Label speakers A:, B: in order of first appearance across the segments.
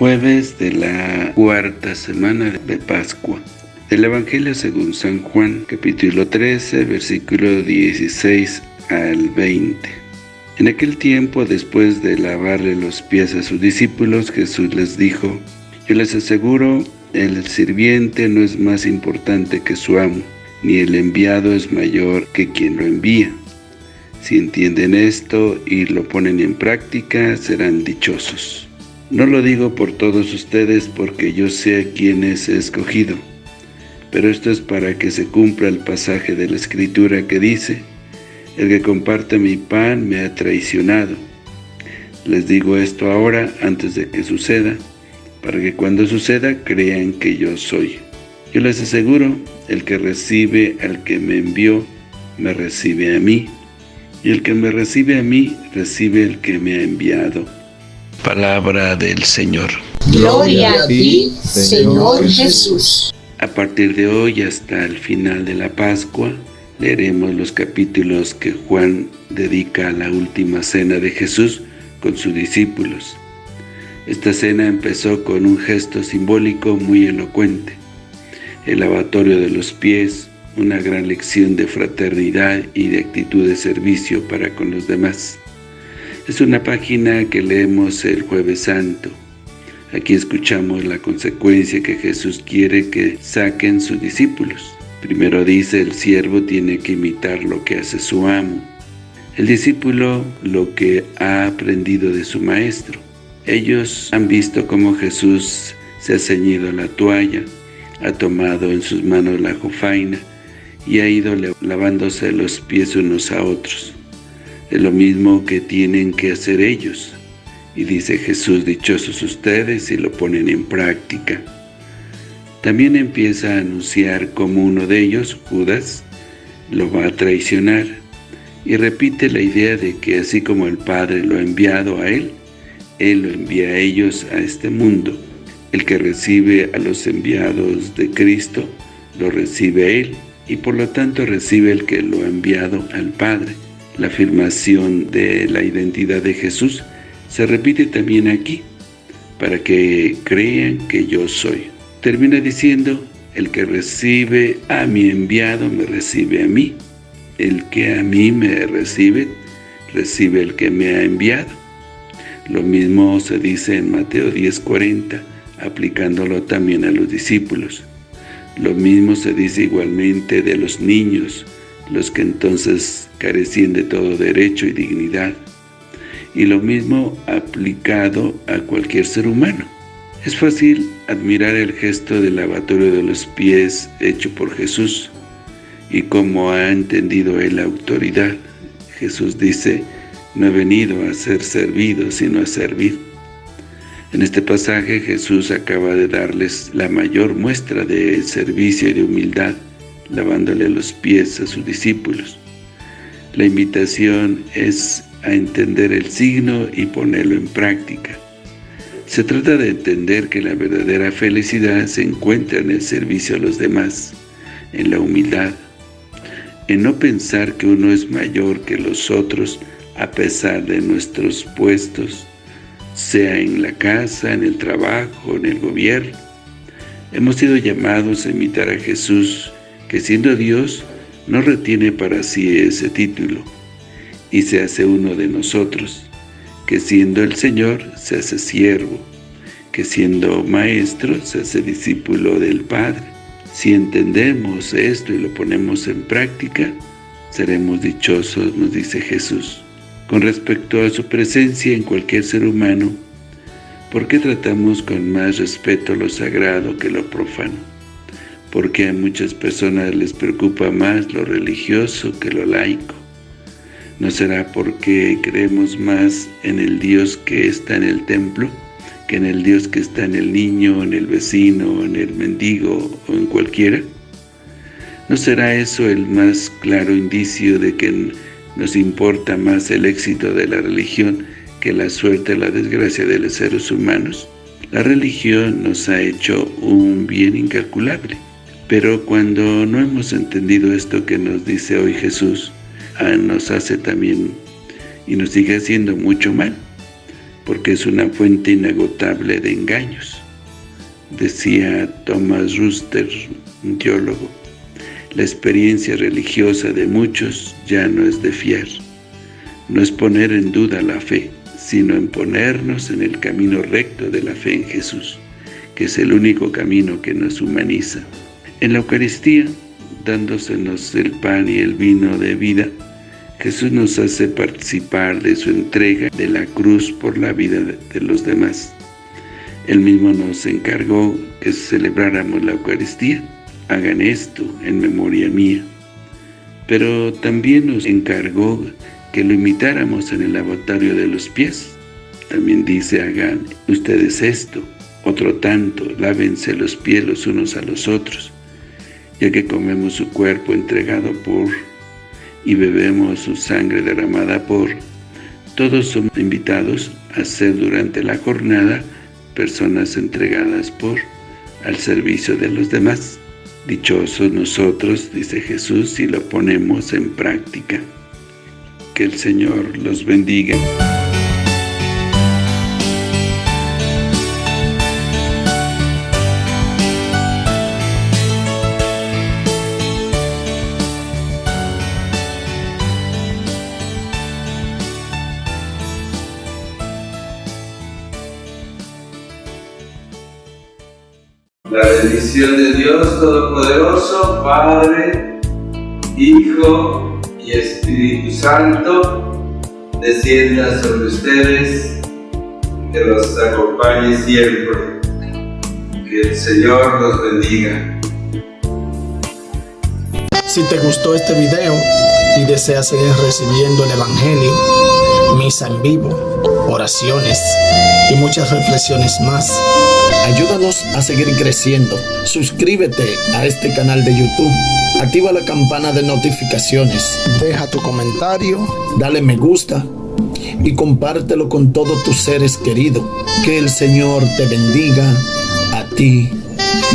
A: Jueves de la cuarta semana de Pascua. Del Evangelio según San Juan, capítulo 13, versículo 16 al 20. En aquel tiempo, después de lavarle los pies a sus discípulos, Jesús les dijo, Yo les aseguro, el sirviente no es más importante que su amo, ni el enviado es mayor que quien lo envía. Si entienden esto y lo ponen en práctica, serán dichosos. No lo digo por todos ustedes porque yo sé a quienes he escogido, pero esto es para que se cumpla el pasaje de la Escritura que dice, El que comparte mi pan me ha traicionado. Les digo esto ahora antes de que suceda, para que cuando suceda crean que yo soy. Yo les aseguro, el que recibe al que me envió, me recibe a mí, y el que me recibe a mí, recibe el que me ha enviado. Palabra del Señor.
B: Gloria a ti, Señor Jesús.
A: A partir de hoy hasta el final de la Pascua, leeremos los capítulos que Juan dedica a la última cena de Jesús con sus discípulos. Esta cena empezó con un gesto simbólico muy elocuente, el lavatorio de los pies, una gran lección de fraternidad y de actitud de servicio para con los demás. Es una página que leemos el Jueves Santo. Aquí escuchamos la consecuencia que Jesús quiere que saquen sus discípulos. Primero dice, el siervo tiene que imitar lo que hace su amo. El discípulo lo que ha aprendido de su maestro. Ellos han visto cómo Jesús se ha ceñido la toalla, ha tomado en sus manos la jofaina y ha ido lavándose los pies unos a otros. Es lo mismo que tienen que hacer ellos. Y dice Jesús, dichosos ustedes si lo ponen en práctica. También empieza a anunciar como uno de ellos, Judas, lo va a traicionar. Y repite la idea de que así como el Padre lo ha enviado a él, él lo envía a ellos a este mundo. El que recibe a los enviados de Cristo, lo recibe él y por lo tanto recibe el que lo ha enviado al Padre. La afirmación de la identidad de Jesús se repite también aquí, para que crean que yo soy. Termina diciendo, el que recibe a mi enviado me recibe a mí. El que a mí me recibe, recibe el que me ha enviado. Lo mismo se dice en Mateo 10:40, aplicándolo también a los discípulos. Lo mismo se dice igualmente de los niños, los que entonces carecían de todo derecho y dignidad. Y lo mismo aplicado a cualquier ser humano. Es fácil admirar el gesto del lavatorio de los pies hecho por Jesús y cómo ha entendido él la autoridad. Jesús dice, no he venido a ser servido, sino a servir. En este pasaje Jesús acaba de darles la mayor muestra de servicio y de humildad, lavándole los pies a sus discípulos. La invitación es a entender el signo y ponerlo en práctica. Se trata de entender que la verdadera felicidad se encuentra en el servicio a los demás, en la humildad, en no pensar que uno es mayor que los otros a pesar de nuestros puestos, sea en la casa, en el trabajo, en el gobierno. Hemos sido llamados a imitar a Jesús, que siendo Dios, no retiene para sí ese título, y se hace uno de nosotros, que siendo el Señor, se hace siervo, que siendo maestro, se hace discípulo del Padre. Si entendemos esto y lo ponemos en práctica, seremos dichosos, nos dice Jesús. Con respecto a su presencia en cualquier ser humano, ¿por qué tratamos con más respeto lo sagrado que lo profano? Porque a muchas personas les preocupa más lo religioso que lo laico. ¿No será porque creemos más en el Dios que está en el templo que en el Dios que está en el niño, en el vecino, en el mendigo o en cualquiera? ¿No será eso el más claro indicio de que nos importa más el éxito de la religión que la suerte o la desgracia de los seres humanos. La religión nos ha hecho un bien incalculable. Pero cuando no hemos entendido esto que nos dice hoy Jesús, ah, nos hace también y nos sigue haciendo mucho mal. porque es una fuente inagotable de engaños. Decía Thomas Ruster, un teólogo, la experiencia religiosa de muchos ya no es de fiar. No es poner en duda la fe, sino en ponernos en el camino recto de la fe en Jesús, que es el único camino que nos humaniza. En la Eucaristía, dándosenos el pan y el vino de vida, Jesús nos hace participar de su entrega de la cruz por la vida de los demás. Él mismo nos encargó que celebráramos la Eucaristía hagan esto en memoria mía. Pero también nos encargó que lo imitáramos en el lavatorio de los pies. También dice, hagan ustedes esto, otro tanto, lávense los pies los unos a los otros, ya que comemos su cuerpo entregado por y bebemos su sangre derramada por. Todos somos invitados a ser durante la jornada personas entregadas por al servicio de los demás. Dichosos nosotros, dice Jesús, si lo ponemos en práctica. Que el Señor los bendiga.
C: La bendición de Dios Todopoderoso, Padre, Hijo y Espíritu Santo, descienda sobre ustedes, que los acompañe siempre. Que el Señor los bendiga.
D: Si te gustó este video y deseas seguir recibiendo el Evangelio, misa en vivo, oraciones y muchas reflexiones más, Ayúdanos a seguir creciendo. Suscríbete a este canal de YouTube. Activa la campana de notificaciones. Deja tu comentario. Dale me gusta. Y compártelo con todos tus seres queridos. Que el Señor te bendiga a ti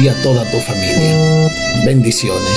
D: y a toda tu familia. Bendiciones.